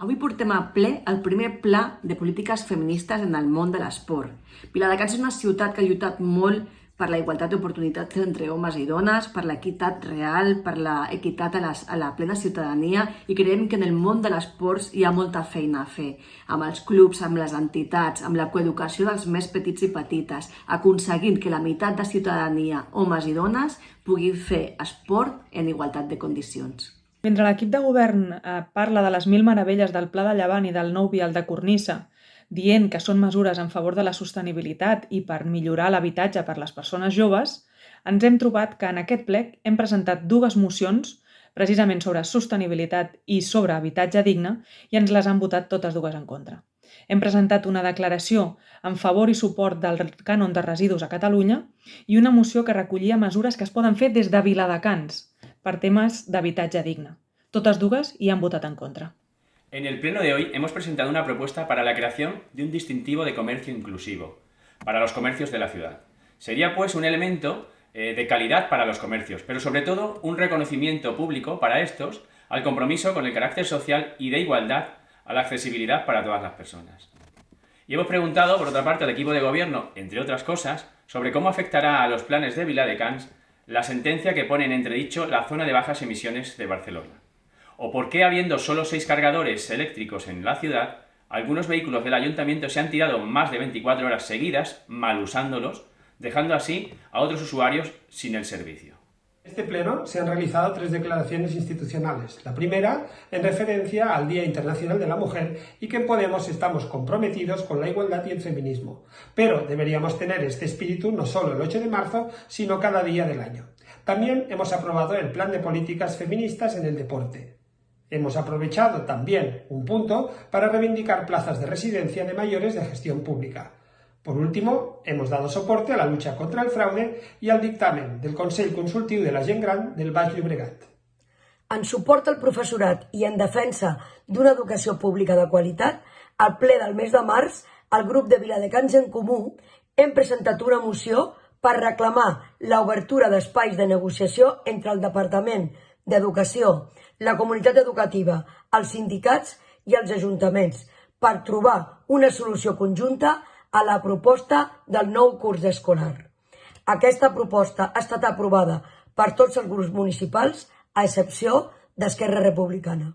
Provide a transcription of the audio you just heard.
Avui portem a ple el primer pla de polítiques feministes en el món de l'esport. Viladecans és una ciutat que ha lluitat molt per la igualtat d'oportunitats entre homes i dones, per l'equitat real, per l'equitat a, les, a la plena ciutadania i creiem que en el món de l'esport hi ha molta feina a fer, amb els clubs, amb les entitats, amb la coeducació dels més petits i petites, aconseguint que la meitat de ciutadania, homes i dones, puguin fer esport en igualtat de condicions. Mentre l'equip de govern eh, parla de les mil meravelles del Pla de Llevant i del nou vial de Cornissa, dient que són mesures en favor de la sostenibilitat i per millorar l'habitatge per les persones joves, ens hem trobat que en aquest plec hem presentat dues mocions precisament sobre sostenibilitat i sobre habitatge digne i ens les han votat totes dues en contra. Hem presentat una declaració en favor i suport del cànon de residus a Catalunya i una moció que recollia mesures que es poden fer des de Viladecans, per temas d'habitatge digne. Totes dues hi han votat en contra. En el pleno de hoy hemos presentado una propuesta para la creación de un distintivo de comercio inclusivo para los comercios de la ciudad. Sería pues un elemento eh, de calidad para los comercios, pero sobre todo un reconocimiento público para estos al compromiso con el carácter social y de igualdad a la accesibilidad para todas las personas. Y hemos preguntado, por otra parte, al equipo de gobierno, entre otras cosas, sobre cómo afectará a los planes de Vila de Cans la sentencia que pone en entredicho la zona de bajas emisiones de Barcelona. O por qué, habiendo solo seis cargadores eléctricos en la ciudad, algunos vehículos del ayuntamiento se han tirado más de 24 horas seguidas mal usándolos, dejando así a otros usuarios sin el servicio este pleno se han realizado tres declaraciones institucionales. La primera, en referencia al Día Internacional de la Mujer y que en Podemos estamos comprometidos con la igualdad y el feminismo. Pero deberíamos tener este espíritu no solo el 8 de marzo, sino cada día del año. También hemos aprobado el Plan de Políticas Feministas en el Deporte. Hemos aprovechado también un punto para reivindicar plazas de residencia de mayores de gestión pública. Por último, hemos dado soporte a la lucha contra el fraude i al dictamen del Consell Consultiu de la Gent Gran del Baix Llobregat. En suport al professorat i en defensa d'una educació pública de qualitat, al ple del mes de març, el grup de Viladecans en Comú hem presentat una moció per reclamar l'obertura d'espais de negociació entre el Departament d'Educació, la comunitat educativa, els sindicats i els ajuntaments per trobar una solució conjunta a la proposta del nou curs escolar. Aquesta proposta ha estat aprovada per tots els grups municipals, a excepció d'Esquerra Republicana.